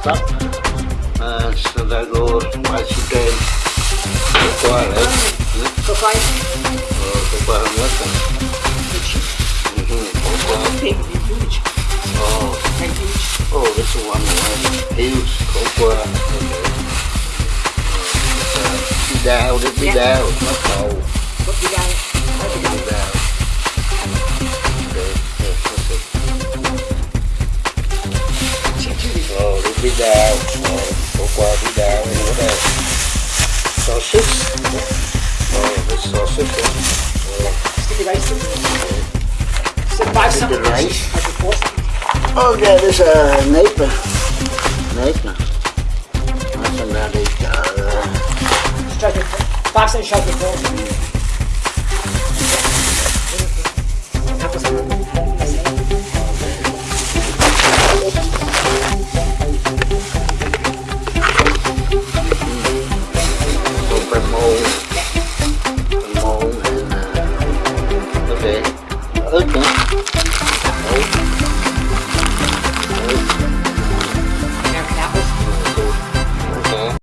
stop. Uh, så der går majsuten. Qua đấy. Có khoai. Ờ, có qua không mất rồi. Qua. Huge. Oh, huge. oh, this is one. Huge, có qua. Okay. Uh, đi đào, đi đi Yeah. đào, nó cầu. What did video của qua video thì nó đây so súp so súp rice. Oh, yeah, there's a neighbor. Neighbor. That's. Uh, Box and shut the door.